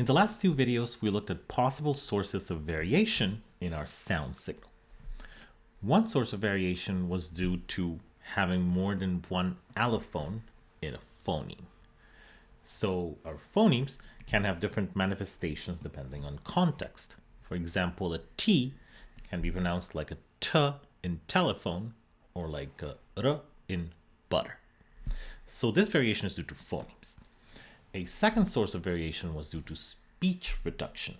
In the last two videos, we looked at possible sources of variation in our sound signal. One source of variation was due to having more than one allophone in a phoneme. So our phonemes can have different manifestations depending on context. For example, a T can be pronounced like a T in telephone or like a R in butter. So this variation is due to phonemes. A second source of variation was due to speech reduction,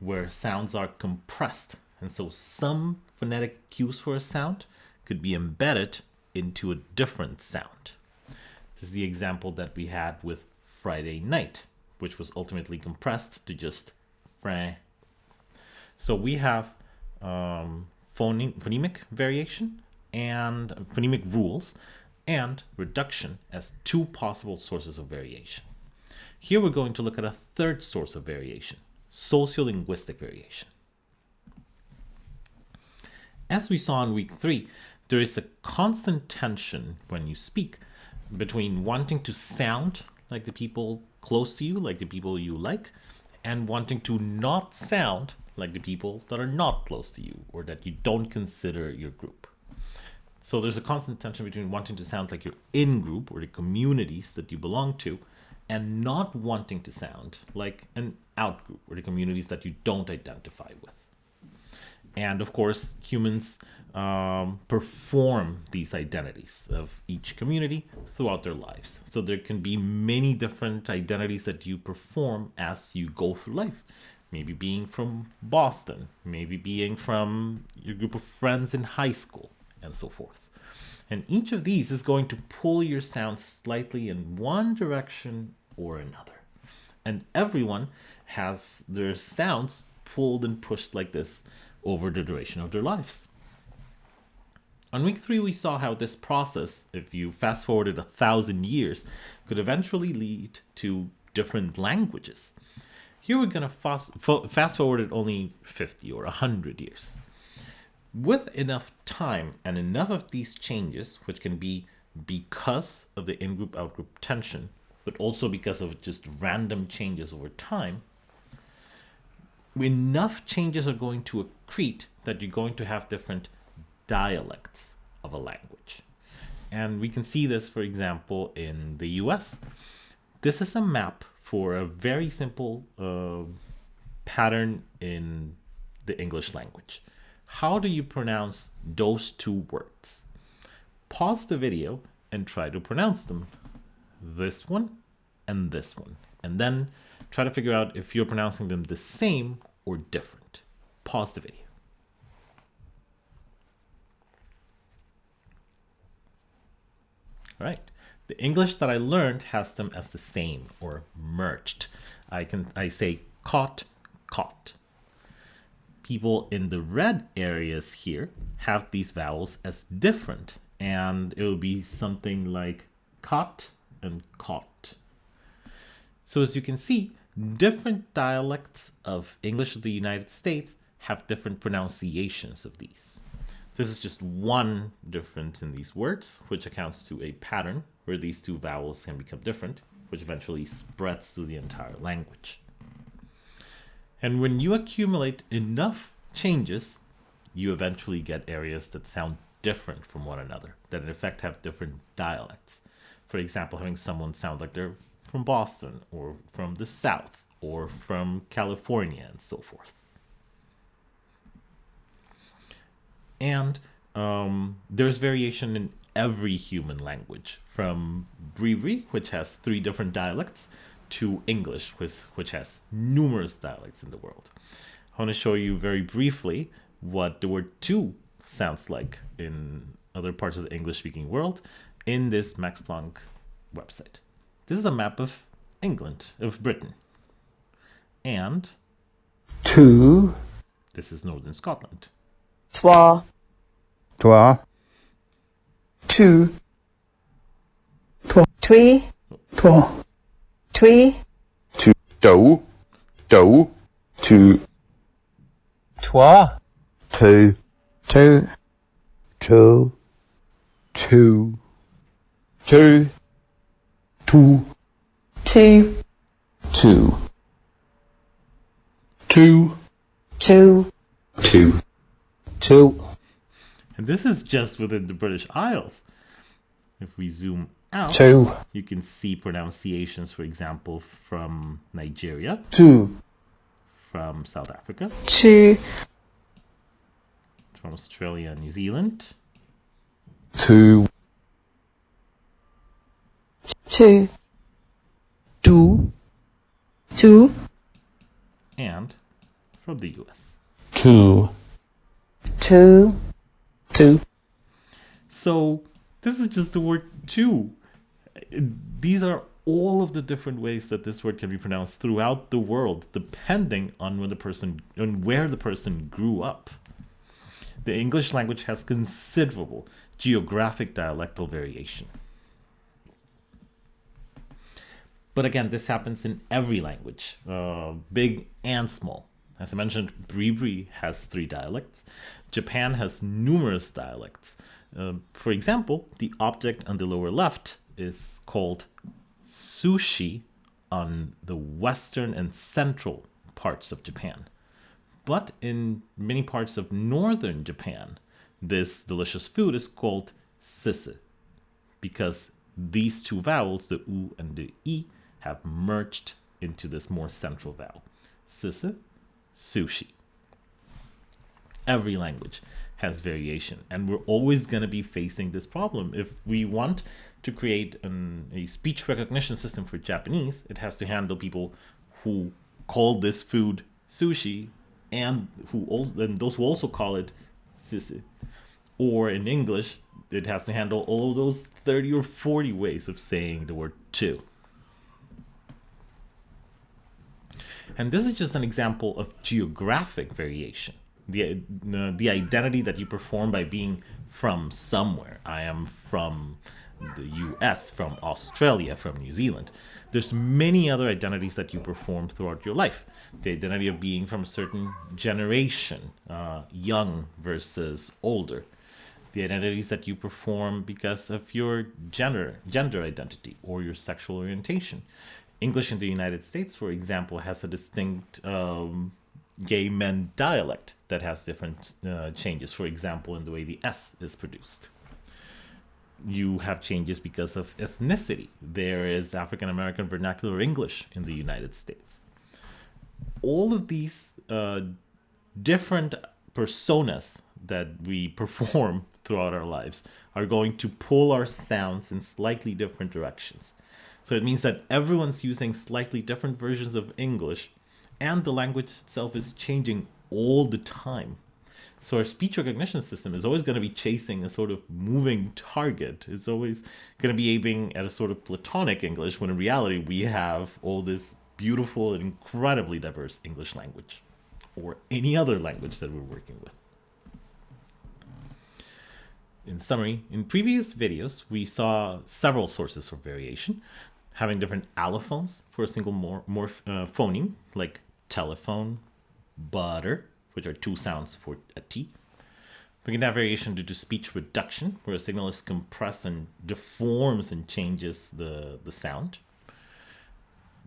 where sounds are compressed. And so some phonetic cues for a sound could be embedded into a different sound. This is the example that we had with Friday night, which was ultimately compressed to just Fran. So we have um, phone phonemic variation and phonemic rules and reduction as two possible sources of variation. Here we're going to look at a third source of variation, sociolinguistic variation. As we saw in week three, there is a constant tension when you speak between wanting to sound like the people close to you, like the people you like, and wanting to not sound like the people that are not close to you or that you don't consider your group. So there's a constant tension between wanting to sound like your in group or the communities that you belong to and not wanting to sound like an outgroup or the communities that you don't identify with. And of course, humans um, perform these identities of each community throughout their lives. So there can be many different identities that you perform as you go through life. Maybe being from Boston, maybe being from your group of friends in high school, and so forth. And each of these is going to pull your sound slightly in one direction or another. And everyone has their sounds pulled and pushed like this over the duration of their lives. On week three, we saw how this process, if you fast forwarded a thousand years, could eventually lead to different languages. Here we're going to fast, fast forward it only 50 or 100 years. With enough time and enough of these changes, which can be because of the in-group out-group tension, but also because of just random changes over time, enough changes are going to accrete that you're going to have different dialects of a language. And we can see this, for example, in the US. This is a map for a very simple uh, pattern in the English language. How do you pronounce those two words? Pause the video and try to pronounce them. This one and this one. And then try to figure out if you're pronouncing them the same or different. Pause the video. All right. The English that I learned has them as the same or merged. I can I say caught, caught. People in the red areas here have these vowels as different and it will be something like caught and caught. So as you can see, different dialects of English of the United States have different pronunciations of these. This is just one difference in these words, which accounts to a pattern where these two vowels can become different, which eventually spreads to the entire language. And when you accumulate enough changes, you eventually get areas that sound different from one another, that in effect have different dialects. For example, having someone sound like they're from Boston or from the South or from California and so forth. And um, there's variation in every human language, from Bribri, which has three different dialects, to English, which, which has numerous dialects in the world. I want to show you very briefly what the word two sounds like in other parts of the English-speaking world in this Max Planck website. This is a map of England, of Britain. And two. This is northern Scotland. Trois. Trois. Two. Trois. Twee. Trois. Twee. Two. Two. Two. Two. Trois. Two. Two. Two. Two. Two. Two. Two. Two. two, two, two, two, And this is just within the British Isles. If we zoom out, two, you can see pronunciations, for example, from Nigeria, two, from South Africa, two, from Australia and New Zealand, two, two, two, two, and from the US. two, two, two, So this is just the word two. These are all of the different ways that this word can be pronounced throughout the world, depending on when the person on where the person grew up. The English language has considerable geographic dialectal variation. But again, this happens in every language, uh, big and small. As I mentioned, Bribri has three dialects. Japan has numerous dialects. Uh, for example, the object on the lower left is called sushi on the western and central parts of Japan. But in many parts of northern Japan, this delicious food is called sise because these two vowels, the u and the i, have merged into this more central vowel. Sise, sushi. Every language has variation, and we're always going to be facing this problem. If we want to create an, a speech recognition system for Japanese, it has to handle people who call this food sushi and who also, and those who also call it sise. Or in English, it has to handle all those 30 or 40 ways of saying the word two. And this is just an example of geographic variation. The, the identity that you perform by being from somewhere. I am from the US, from Australia, from New Zealand. There's many other identities that you perform throughout your life. The identity of being from a certain generation, uh, young versus older. The identities that you perform because of your gender, gender identity or your sexual orientation. English in the United States, for example, has a distinct um, gay men dialect that has different uh, changes, for example, in the way the S is produced. You have changes because of ethnicity. There is African American vernacular English in the United States. All of these uh, different personas that we perform throughout our lives are going to pull our sounds in slightly different directions. So it means that everyone's using slightly different versions of English and the language itself is changing all the time. So our speech recognition system is always going to be chasing a sort of moving target. It's always going to be aiming at a sort of platonic English when in reality we have all this beautiful and incredibly diverse English language or any other language that we're working with. In summary, in previous videos, we saw several sources of variation, having different allophones for a single more, morph, uh, phoneme, like telephone, butter, which are two sounds for a T. We can have variation due to speech reduction, where a signal is compressed and deforms and changes the, the sound.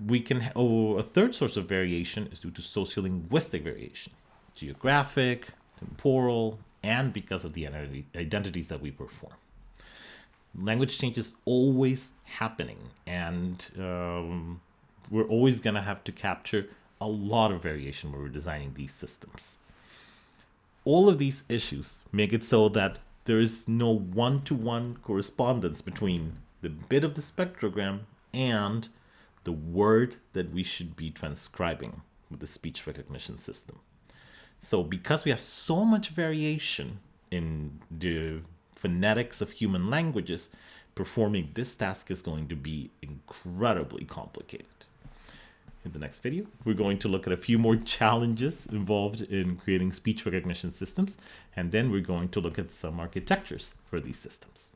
We can, oh, a third source of variation is due to sociolinguistic variation, geographic, temporal, and because of the identities that we perform. Language change is always happening, and um, we're always going to have to capture a lot of variation when we're designing these systems. All of these issues make it so that there is no one-to-one correspondence between the bit of the spectrogram and the word that we should be transcribing with the speech recognition system. So because we have so much variation in the phonetics of human languages, performing this task is going to be incredibly complicated. In the next video, we're going to look at a few more challenges involved in creating speech recognition systems, and then we're going to look at some architectures for these systems.